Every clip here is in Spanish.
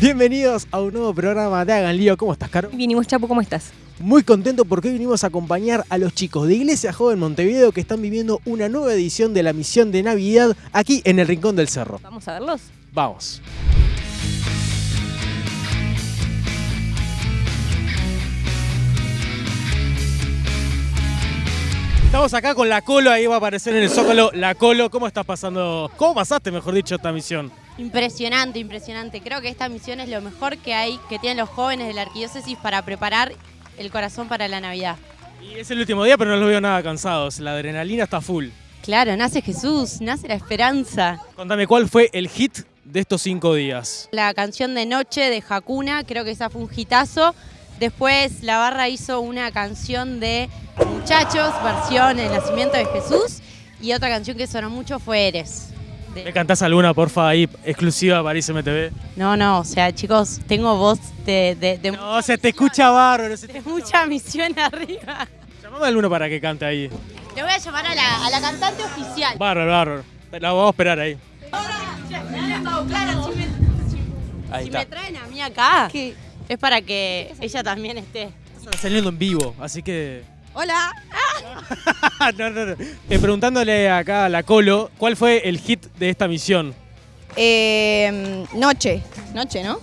Bienvenidos a un nuevo programa de Hagan Lío. ¿Cómo estás, Caro? Vinimos, Chapo, ¿cómo estás? Muy contento porque hoy vinimos a acompañar a los chicos de Iglesia Joven Montevideo que están viviendo una nueva edición de la misión de Navidad aquí en el Rincón del Cerro. ¿Vamos a verlos? Vamos. Estamos acá con la Colo, ahí va a aparecer en el Zócalo la Colo. ¿Cómo estás pasando? ¿Cómo pasaste, mejor dicho, esta misión? Impresionante, impresionante. Creo que esta misión es lo mejor que hay, que tienen los jóvenes de la arquidiócesis para preparar el corazón para la Navidad. Y es el último día, pero no los veo nada cansados. La adrenalina está full. Claro, nace Jesús, nace la esperanza. Contame, ¿cuál fue el hit de estos cinco días? La canción de Noche de Hakuna, creo que esa fue un hitazo. Después la barra hizo una canción de Muchachos, versión El Nacimiento de Jesús. Y otra canción que sonó mucho fue Eres. De- ¿Me cantás alguna, porfa, ahí, exclusiva para ICMTV? No, no, o sea, chicos, tengo voz de, de- de- No, se te escucha bárbaro. Se te... mucha misión arriba. Llamame a alguno para que cante ahí. Le voy a llamar a la, a la cantante oficial. Bárbaro, bárbaro. La vamos a esperar ahí. Claro, si me, Ahí si está. me traen a mí acá, es para que ella también esté. Estás saliendo en vivo, así que... Hola. no, no, no. Eh, preguntándole acá a la Colo, ¿cuál fue el hit de esta misión? Eh, noche. Noche, ¿no?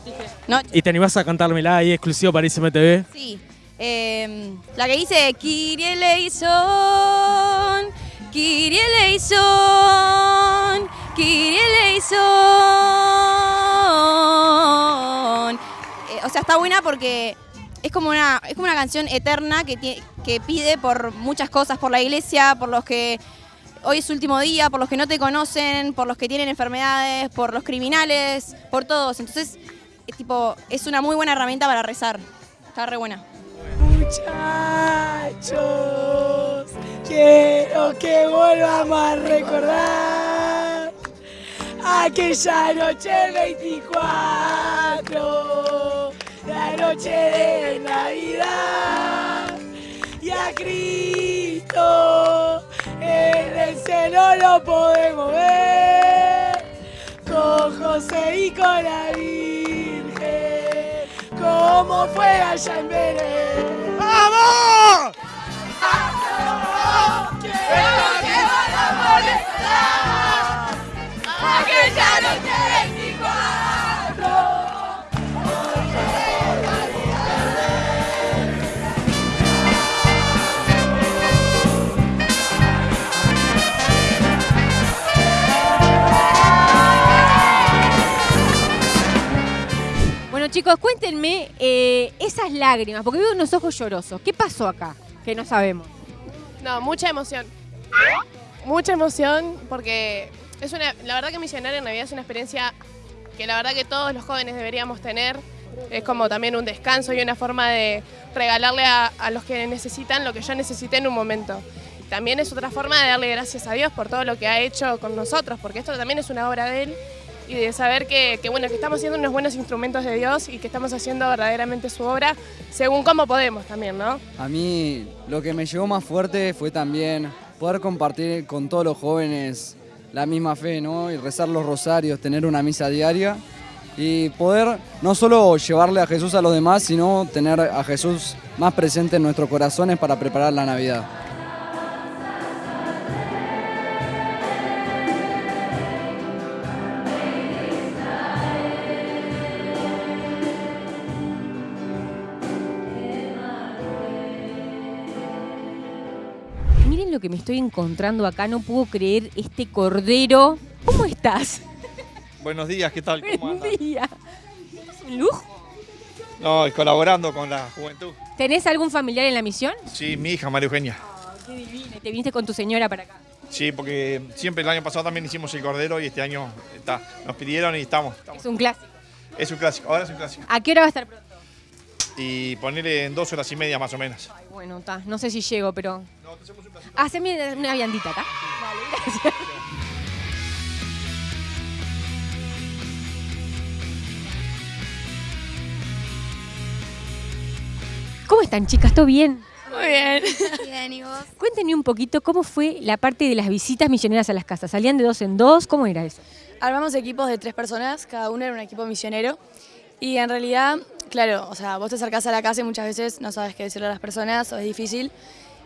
Noche. ¿Y te animás a cantármela ahí exclusivo para ICMTV? Sí. Eh, la que dice Kyrie eleison, Kyrie eleison, Kyrie eleison. Eh, o sea, está buena porque es como una, es como una canción eterna que, que pide por muchas cosas, por la iglesia, por los que hoy es último día, por los que no te conocen, por los que tienen enfermedades, por los criminales, por todos. Entonces, es tipo, es una muy buena herramienta para rezar. Está re buena. Muchachos, quiero que volvamos a recordar aquella noche del 24, la noche de Navidad, y a Cristo en el cielo lo podemos ver, con José y con la Virgen, como fue allá en Belén. ¡Vamos! Chicos, cuéntenme eh, esas lágrimas, porque veo unos ojos llorosos. ¿Qué pasó acá? Que no sabemos. No, mucha emoción. Mucha emoción porque es una, la verdad que misionar en Navidad es una experiencia que la verdad que todos los jóvenes deberíamos tener. Es como también un descanso y una forma de regalarle a, a los que necesitan lo que yo necesité en un momento. También es otra forma de darle gracias a Dios por todo lo que ha hecho con nosotros, porque esto también es una obra de Él y de saber que, bueno, que estamos siendo unos buenos instrumentos de Dios y que estamos haciendo verdaderamente su obra según cómo podemos también, ¿no? A mí lo que me llegó más fuerte fue también poder compartir con todos los jóvenes la misma fe, ¿no? Y rezar los rosarios, tener una misa diaria y poder no solo llevarle a Jesús a los demás, sino tener a Jesús más presente en nuestros corazones para preparar la Navidad. Lo que me estoy encontrando acá, no puedo creer este cordero. ¿Cómo estás? Buenos días, ¿qué tal? ¿Cómo Buen andan? día. ¿Es un lujo? No, y colaborando con la juventud. ¿Tenés algún familiar en la misión? Sí, mi hija María Eugenia. Qué divina. Te viniste con tu señora para acá. Sí, porque siempre el año pasado también hicimos el cordero y este año está, nos pidieron y estamos. estamos. Es un clásico. Es un clásico, ahora es un clásico. ¿A qué hora va a estar pronto? Y ponerle en dos horas y media más o menos. Ay, bueno, está. No sé si llego, pero. Haceme una viandita acá. Dale, gracias. ¿Cómo están, chicas? ¿Todo bien? Muy bien. Bien, ¿y vos? Cuéntenme un poquito cómo fue la parte de las visitas misioneras a las casas. ¿Salían de dos en dos? ¿Cómo era eso? Armamos equipos de tres personas, cada uno era un equipo misionero. Y en realidad, claro, o sea, vos te acercás a la casa y muchas veces no sabes qué decirle a las personas o es difícil.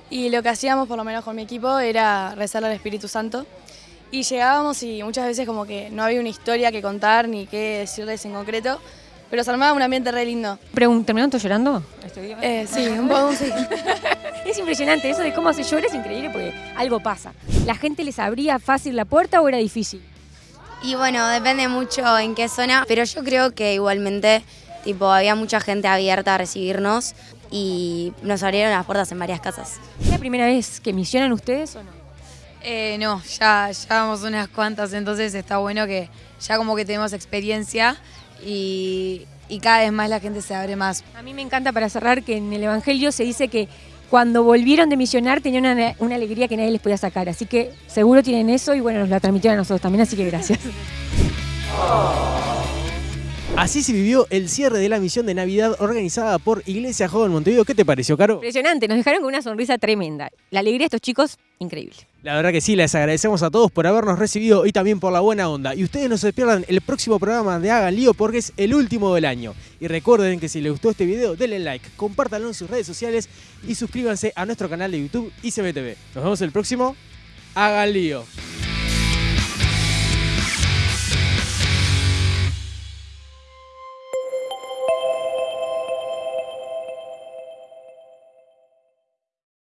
Y lo que hacíamos, por lo menos con mi equipo, era rezarle al Espíritu Santo. Y llegábamos y muchas veces como que no había una historia que contar ni qué decirles en concreto, pero se armaba un ambiente re lindo. ¿Terminaron todos llorando? Eh, sí, un poco sí. Es impresionante, eso de cómo se llora es increíble porque algo pasa. ¿La gente les abría fácil la puerta o era difícil? Y bueno, depende mucho en qué zona, pero yo creo que igualmente, tipo, había mucha gente abierta a recibirnos y nos abrieron las puertas en varias casas. ¿Es la primera vez que misionan ustedes o no? Eh, no, ya, ya vamos unas cuantas, entonces está bueno que ya como que tenemos experiencia y, y cada vez más la gente se abre más. A mí me encanta para cerrar que en el Evangelio se dice que cuando volvieron de misionar tenían una, una alegría que nadie les podía sacar. Así que seguro tienen eso y bueno, nos la transmitieron a nosotros también, así que gracias. Así se vivió el cierre de la misión de Navidad organizada por Iglesia Joven Montevideo. ¿Qué te pareció, Caro? Impresionante, nos dejaron con una sonrisa tremenda. La alegría de estos chicos, increíble. La verdad que sí, les agradecemos a todos por habernos recibido y también por la buena onda. Y ustedes no se pierdan el próximo programa de Hagan Lío porque es el último del año. Y recuerden que si les gustó este video, denle like, compártanlo en sus redes sociales y suscríbanse a nuestro canal de YouTube ICBTV. Nos vemos el próximo. Hagan Lío.